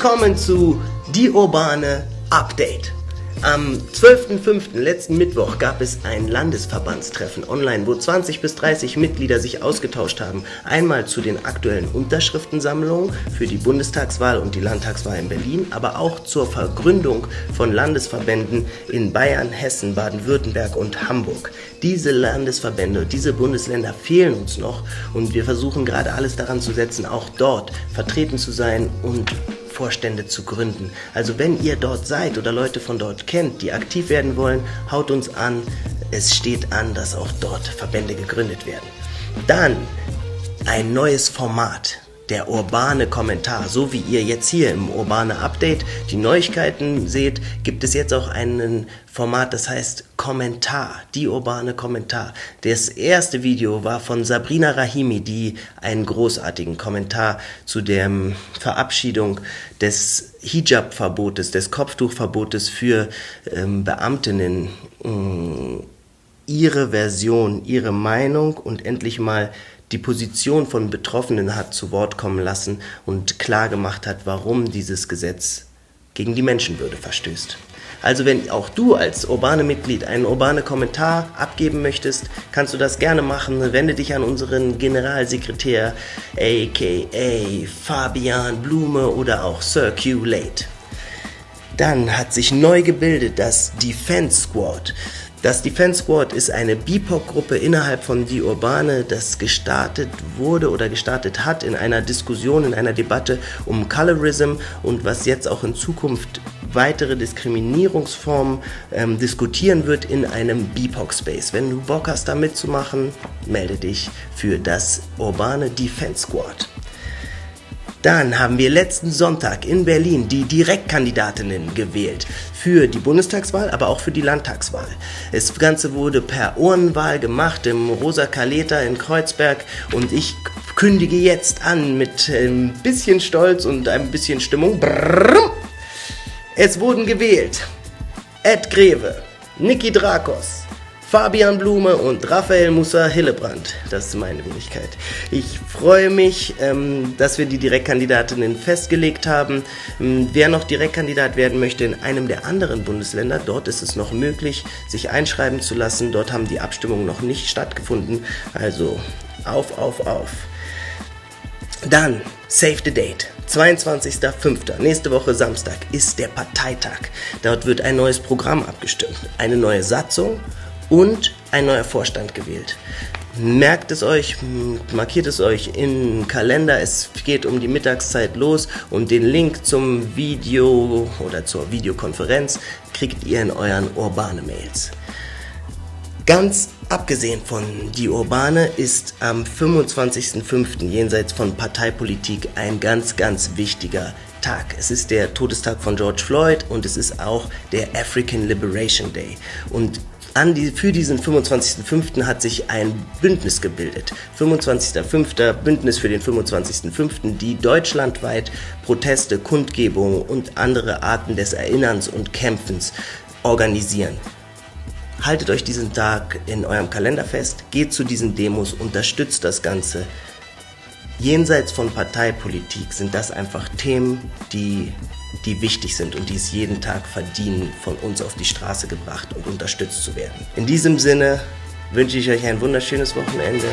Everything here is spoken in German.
Willkommen zu Die Urbane Update. Am 12.05. letzten Mittwoch gab es ein Landesverbandstreffen online, wo 20 bis 30 Mitglieder sich ausgetauscht haben. Einmal zu den aktuellen Unterschriftensammlungen für die Bundestagswahl und die Landtagswahl in Berlin, aber auch zur Vergründung von Landesverbänden in Bayern, Hessen, Baden-Württemberg und Hamburg. Diese Landesverbände, diese Bundesländer fehlen uns noch und wir versuchen gerade alles daran zu setzen, auch dort vertreten zu sein und Vorstände zu gründen. Also wenn ihr dort seid oder Leute von dort kennt, die aktiv werden wollen, haut uns an. Es steht an, dass auch dort Verbände gegründet werden. Dann ein neues Format der urbane Kommentar. So wie ihr jetzt hier im urbane Update die Neuigkeiten seht, gibt es jetzt auch ein Format, das heißt Kommentar, die urbane Kommentar. Das erste Video war von Sabrina Rahimi, die einen großartigen Kommentar zu der Verabschiedung des Hijab-Verbotes, des Kopftuchverbotes für ähm, Beamtinnen äh, ihre Version, ihre Meinung und endlich mal die Position von Betroffenen hat zu Wort kommen lassen und klar gemacht hat, warum dieses Gesetz gegen die Menschenwürde verstößt. Also wenn auch du als urbane Mitglied einen urbane Kommentar abgeben möchtest, kannst du das gerne machen. Wende dich an unseren Generalsekretär, aka Fabian Blume oder auch Circulate. Dann hat sich neu gebildet das Defense Squad. Das Defense Squad ist eine BIPOC-Gruppe innerhalb von Die Urbane, das gestartet wurde oder gestartet hat in einer Diskussion, in einer Debatte um Colorism und was jetzt auch in Zukunft weitere Diskriminierungsformen ähm, diskutieren wird in einem BIPOC-Space. Wenn du Bock hast, da mitzumachen, melde dich für das Urbane Defense Squad. Dann haben wir letzten Sonntag in Berlin die Direktkandidatinnen gewählt für die Bundestagswahl, aber auch für die Landtagswahl. Das Ganze wurde per Urnenwahl gemacht im Rosa Kaleta in Kreuzberg und ich kündige jetzt an mit ein bisschen Stolz und ein bisschen Stimmung. Es wurden gewählt Ed Greve, Niki Drakos, Fabian Blume und Raphael Musa Hillebrand. Das ist meine Wenigkeit. Ich freue mich, ähm, dass wir die Direktkandidatinnen festgelegt haben. Ähm, wer noch Direktkandidat werden möchte in einem der anderen Bundesländer, dort ist es noch möglich, sich einschreiben zu lassen. Dort haben die Abstimmungen noch nicht stattgefunden. Also auf, auf, auf. Dann Save the Date. 22.05. nächste Woche Samstag ist der Parteitag. Dort wird ein neues Programm abgestimmt, eine neue Satzung und ein neuer Vorstand gewählt. Merkt es euch, markiert es euch im Kalender. Es geht um die Mittagszeit los und den Link zum Video oder zur Videokonferenz kriegt ihr in euren urbane Mails. Ganz abgesehen von die Urbane ist am 25.05. jenseits von Parteipolitik ein ganz, ganz wichtiger Tag. Es ist der Todestag von George Floyd und es ist auch der African Liberation Day. Und an die, für diesen 25.05. hat sich ein Bündnis gebildet. 25.05. Bündnis für den 25.05., die deutschlandweit Proteste, Kundgebungen und andere Arten des Erinnerns und Kämpfens organisieren. Haltet euch diesen Tag in eurem Kalender fest, geht zu diesen Demos, unterstützt das Ganze. Jenseits von Parteipolitik sind das einfach Themen, die die wichtig sind und die es jeden Tag verdienen, von uns auf die Straße gebracht und unterstützt zu werden. In diesem Sinne wünsche ich euch ein wunderschönes Wochenende.